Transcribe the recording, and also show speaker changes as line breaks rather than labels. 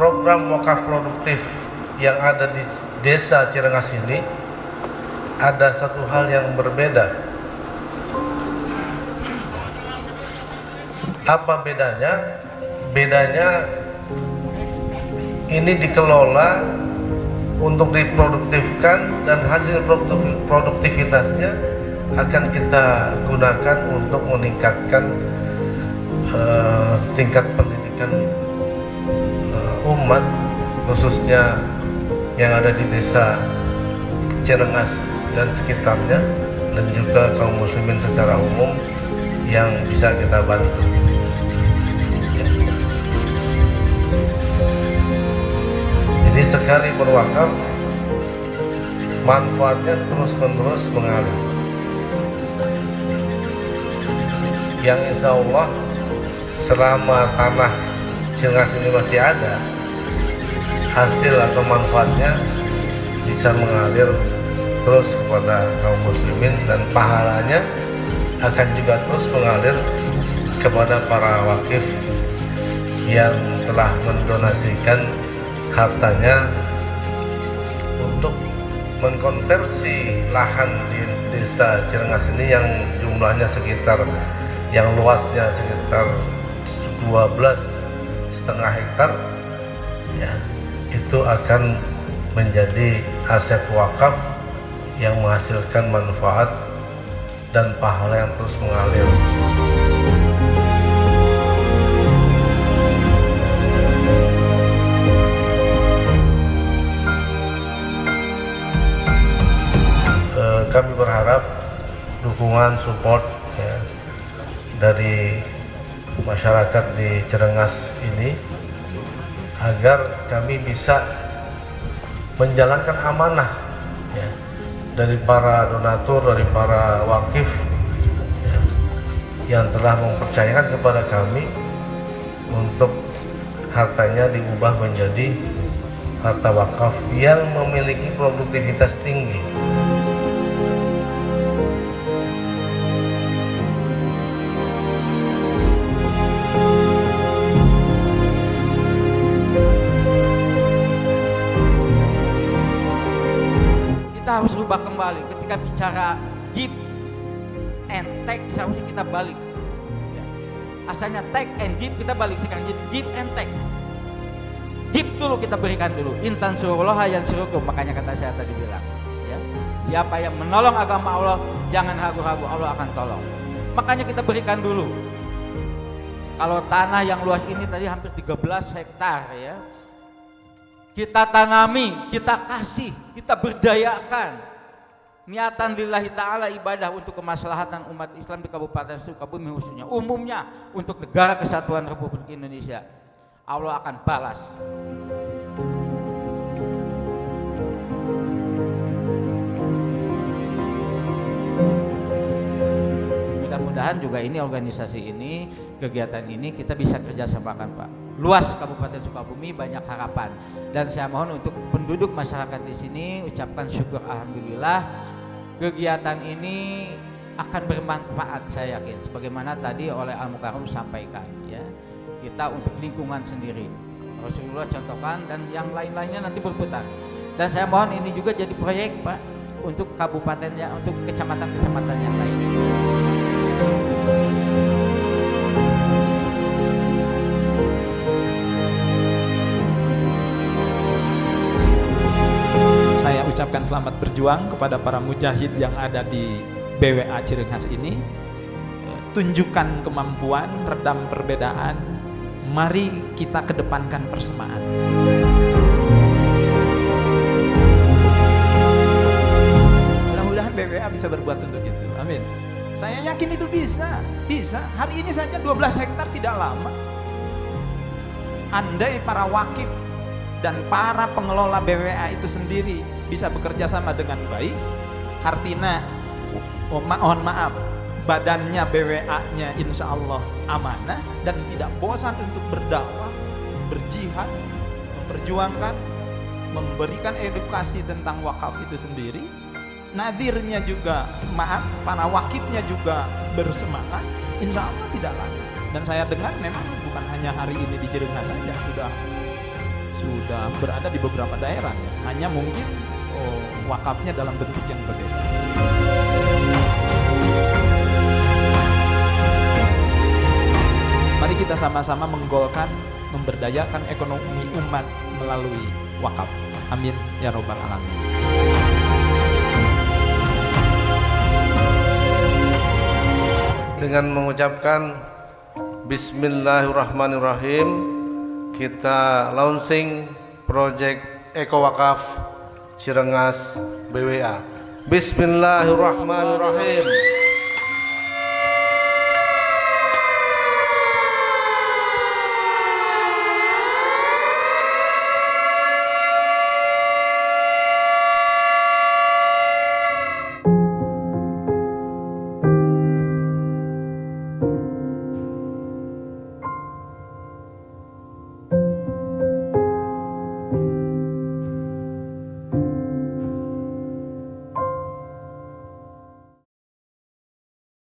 program wakaf produktif yang ada di desa Cirengas ini ada satu hal yang berbeda. Apa bedanya? Bedanya ini dikelola untuk diproduktifkan dan hasil produktif, produktivitasnya akan kita gunakan untuk meningkatkan uh, tingkat pendidikan umat khususnya yang ada di desa Cirengas dan sekitarnya dan juga kaum muslimin secara umum yang bisa kita bantu. Jadi sekali berwakaf manfaatnya terus menerus mengalir. Yang insya Allah selama tanah Cirengas ini masih ada hasil atau manfaatnya bisa mengalir terus kepada kaum muslimin dan pahalanya akan juga terus mengalir kepada para wakif yang telah mendonasikan hartanya untuk mengkonversi lahan di desa Cirengas ini yang jumlahnya sekitar yang luasnya sekitar 12 setengah hektar ya itu akan menjadi aset wakaf yang menghasilkan manfaat dan pahala yang terus mengalir. E, kami berharap dukungan support ya, dari masyarakat di Cirengas ini agar kami bisa menjalankan amanah ya, dari para donatur, dari para wakif ya, yang telah mempercayakan kepada kami untuk hartanya diubah menjadi harta wakaf yang memiliki produktivitas tinggi.
Kita harus rubah kembali. Ketika bicara give and take seharusnya kita balik. Ya. asalnya take and give kita balik sekarang. Jadi give and take. Give dulu kita berikan dulu. Intan surullah yang suruhku makanya kata saya tadi bilang ya. siapa yang menolong agama Allah jangan ragu-ragu Allah akan tolong. Makanya kita berikan dulu. Kalau tanah yang luas ini tadi hampir 13 hektar ya. Kita tanami, kita kasih, kita berdayakan. Niatan lillahi ta'ala ibadah untuk kemaslahatan umat Islam di Kabupaten Sukabumi khususnya. Umumnya untuk negara kesatuan Republik Indonesia. Allah akan balas. Mudah-mudahan juga ini organisasi ini, kegiatan ini kita bisa kerjasamakan Pak luas Kabupaten Sukabumi banyak harapan. Dan saya mohon untuk penduduk masyarakat di sini ucapkan syukur alhamdulillah. Kegiatan ini akan bermanfaat saya yakin sebagaimana tadi oleh Al Mukarram sampaikan ya. Kita untuk lingkungan sendiri. Rasulullah contohkan dan yang lain-lainnya nanti berputar. Dan saya mohon ini juga jadi proyek Pak untuk kabupatennya untuk kecamatan-kecamatan yang lain
saya ucapkan selamat berjuang kepada para mujahid yang ada di BWA Cirengas ini. Tunjukkan kemampuan, redam perbedaan. Mari kita kedepankan persamaan. Mudah-mudahan BWA bisa berbuat untuk itu. Amin. Saya yakin itu bisa, bisa. Hari ini saja 12 hektar tidak lama. Andai para wakif dan para pengelola BWA itu sendiri bisa bekerja sama dengan baik, Hartina oh, mohon maaf badannya BWA-nya insya Allah amanah dan tidak bosan untuk berdakwah, berjihad, memperjuangkan, memberikan edukasi tentang wakaf itu sendiri. Nadirnya juga maaf, para wakifnya juga bersemangat, insya Allah tidak lama. Dan saya dengar memang bukan hanya hari ini di Cirengas saja, sudah sudah berada di beberapa daerah ya. Hanya mungkin oh, wakafnya dalam bentuk yang berbeda. Mari kita sama-sama menggolkan, memberdayakan ekonomi umat melalui wakaf. Amin ya robbal alamin.
dengan mengucapkan Bismillahirrahmanirrahim kita launching project Eko Wakaf Cirengas BWA Bismillahirrahmanirrahim